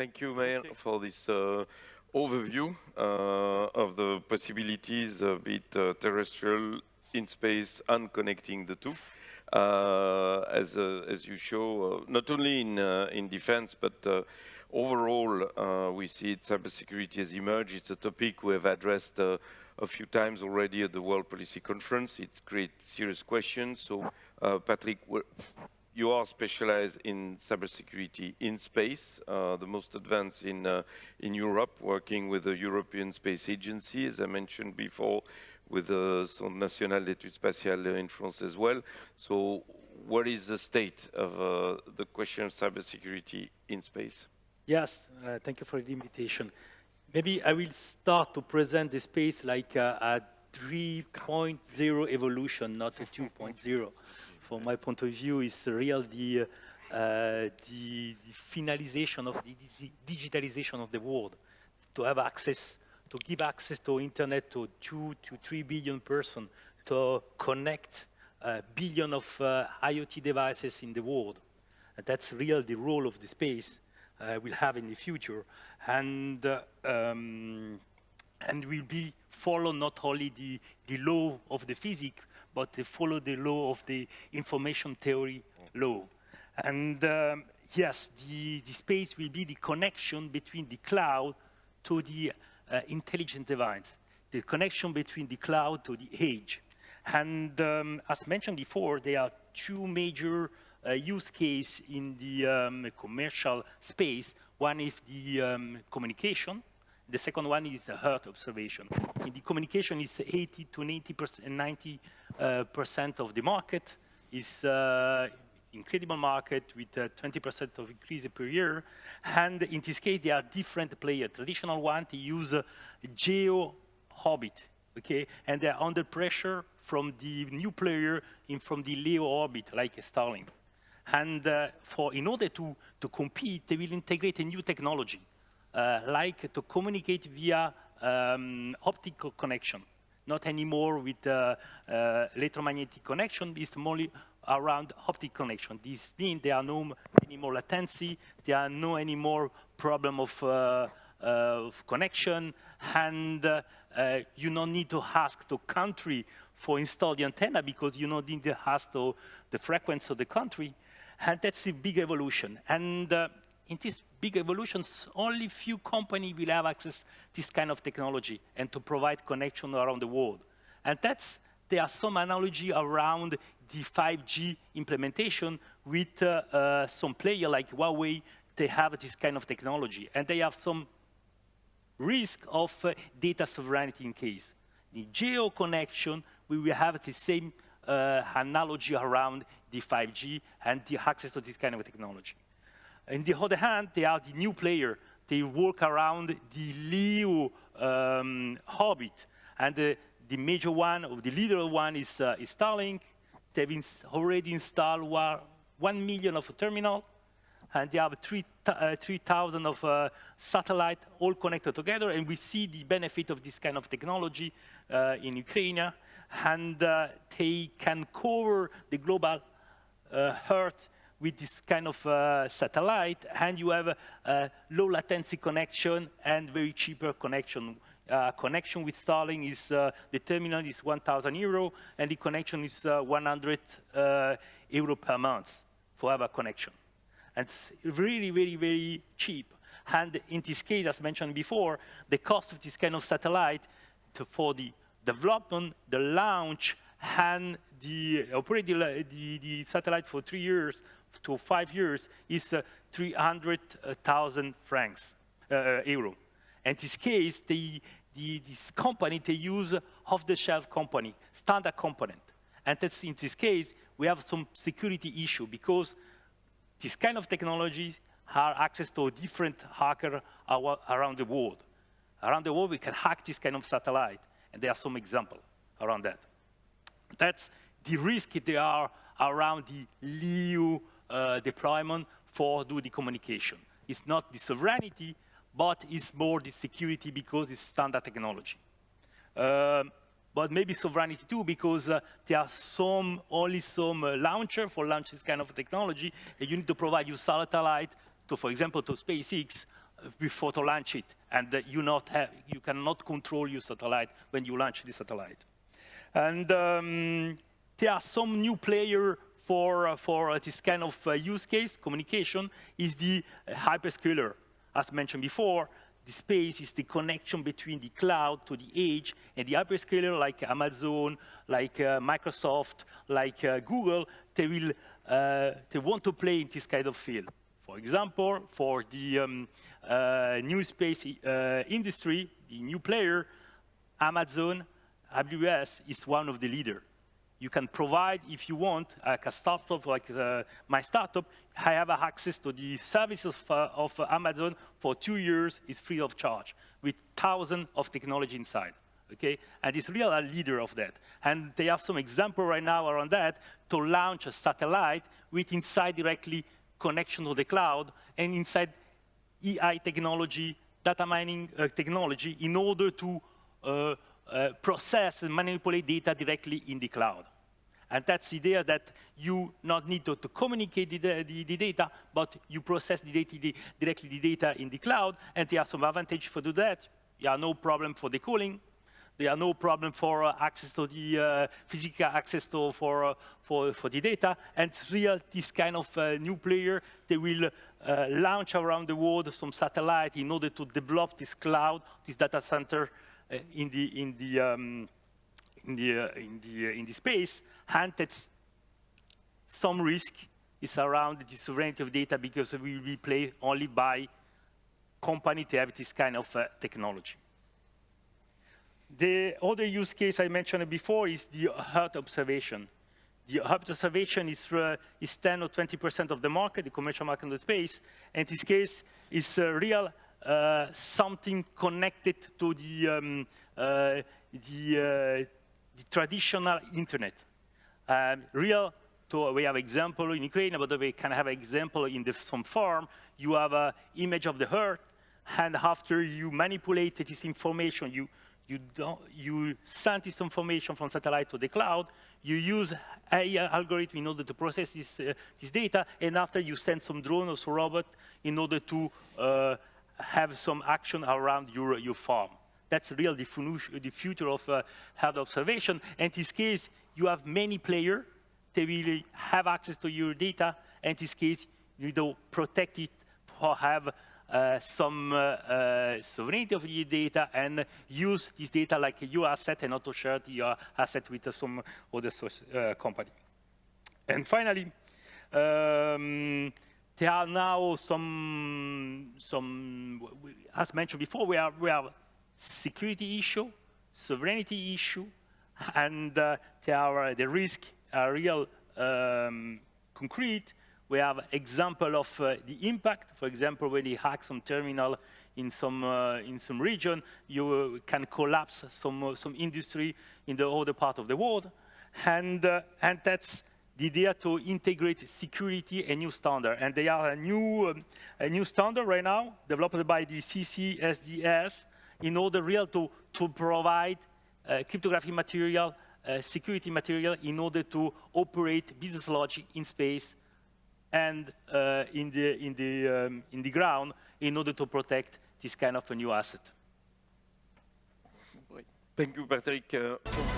Thank you, Mayor, for this uh, overview uh, of the possibilities of it uh, terrestrial, in space, and connecting the two. Uh, as, uh, as you show, uh, not only in, in defense, but overall, we see it, cybersecurity has emerged. It's a topic we have addressed a few times already at the World Policy Conference. It creates serious questions. So, Patrick, you are specialized in cybersecurity in space, uh, the most advanced in, uh, in Europe, working with the European Space Agency, as I mentioned before, with the Centre National d'Études Spatiales in France as well. So what is the state of uh, the question of cybersecurity in space? Yes, uh, thank you for the invitation. Maybe I will start to present the space like a 3.0 evolution, not a 2.0. From my point of view, is real the, uh, the, the, finalization of the, the digitalization of the world, to have access to give access to internet to two to three billion person, to connect a billion of uh, IoT devices in the world. And that's real the role of the space uh, will have in the future. And, uh, um, and will be follow not only the, the law of the physics, but they follow the law of the information theory law. And um, yes, the, the space will be the connection between the cloud to the uh, intelligent device, the connection between the cloud to the edge. And um, as mentioned before, there are two major uh, use cases in the um, commercial space. One is the um, communication. The second one is the Earth observation. In the communication, is 80 to 90 percent, 90 uh, percent of the market. is uh, incredible market with 20% uh, of increase per year. And in this case, there are different players. Traditional one, they use geo orbit, okay? And they're under pressure from the new player in from the LEO orbit, like Starlink. And uh, for in order to, to compete, they will integrate a new technology, like to communicate via um, optical connection, not anymore with uh, uh electromagnetic connection, it's more around optic connection. This means there are no anymore latency, there are no anymore problem of, uh, uh, of connection, and uh, uh, you don't need to ask the country for install the antenna because you don't need to ask to the frequency of the country, and that's a big evolution. And uh, in this big evolutions, only few companies will have access to this kind of technology and to provide connection around the world. And that's, there are some analogy around the 5G implementation with uh, uh, some player like Huawei, they have this kind of technology. And they have some risk of uh, data sovereignty in case. The geo connection, we will have the same uh, analogy around the 5G and the access to this kind of technology. On the other hand, they are the new player. They work around the LEO um, orbit. And uh, the major one, or the leader one is, uh, is Starlink, They've already installed one million of a terminal, and they have 3,000 uh, of uh, satellite all connected together, and we see the benefit of this kind of technology uh, in Ukraine, and uh, they can cover the global uh, Earth with this kind of uh, satellite, and you have a low latency connection and very cheaper connection uh, connection with Starlink is, uh, the terminal is 1,000 euro, and the connection is uh, 100 uh, euro per month for our connection. And it's really, really, very cheap. And in this case, as mentioned before, the cost of this kind of satellite to, for the development, the launch, and the operating the, the satellite for three years to five years is uh, 300,000 francs, uh, euro. In this case, the, the, this company, they use off-the-shelf company, standard component. And that's in this case, we have some security issue because this kind of technologies have access to different hacker around the world. Around the world, we can hack this kind of satellite, and there are some examples around that. That's the risk there are around the LEO uh, deployment for do the communication. It's not the sovereignty, but it's more the security because it's standard technology. Um, but maybe sovereignty too, because uh, there are some, only some uh, launcher for launch this kind of technology, and you need to provide your satellite to, for example, to SpaceX, before to launch it, and uh, you not have you cannot control your satellite when you launch the satellite. And um, there are some new player for uh, for uh, this kind of uh, use case. Communication is the hyperscaler, as mentioned before. The space is the connection between the cloud to the edge, and the hyperscaler like Amazon, like uh, Microsoft, like uh, Google, they will uh, they want to play in this kind of field. For example, for the um, new space industry, the new player, Amazon, AWS is one of the leaders. You can provide, if you want, like a startup like uh, my startup, I have access to the services of, of Amazon for two years, it's free of charge, with thousands of technology inside okay? And it's really a leader of that. And they have some example right now around that to launch a satellite with inside directly connection to the cloud and inside AI technology, data mining uh, technology in order to uh, uh, process and manipulate data directly in the cloud. And that's the idea that you not need to, to communicate the, the, the, data, but you process the data the, directly the data in the cloud, and there are some advantage for do that. There are no problem for the cooling, there are no problem for uh, access to the uh, physical access to, for, uh, for, for the data. And real, this kind of uh, new player, they will uh, launch around the world some satellite in order to develop this cloud, this data center in the, in the, um, in the, in the, in the space. That's some risk is around the sovereignty of data because we will be played only by company to have this kind of technology. The other use case I mentioned before is the Earth observation. The Earth observation is, uh, is 10 or 20% of the market, the commercial market in the space. And this case is uh, real uh, something connected to the, um, uh, the, uh, the, traditional internet. Um, real, to, we have example in Ukraine, but we can have example in the, some farm. You have an image of the Earth, and after you manipulate this information, you you, you send this information from satellite to the cloud, you use AI algorithm in order to process this, uh, this data, and after you send some drone or some robot in order to uh, have some action around your, your farm. That's real the, future of uh, health observation. And in this case, you have many players. They will have access to your data. And in this case, you don't protect it or have uh, some uh, uh, sovereignty of your data and use this data like your asset and not to share your asset with some other company. And finally, um, there are now some, some, as mentioned before, we have, we have security issue, sovereignty issue, and uh, there are, the risk are real um, concrete, we have example of uh, the impact. For example, when you hack some terminal in some, uh, in some region, you uh, can collapse some, uh, some industry in the other part of the world. And, uh, and that's the idea to integrate security and new standard. And they are a new, um, a new standard right now, developed by the CCSDS, in order real to, to provide uh, cryptographic material, security material, in order to operate business logic in space and uh, in, the, in, the, um, in the ground in order to protect this kind of a new asset. Thank you, Patrick. Uh,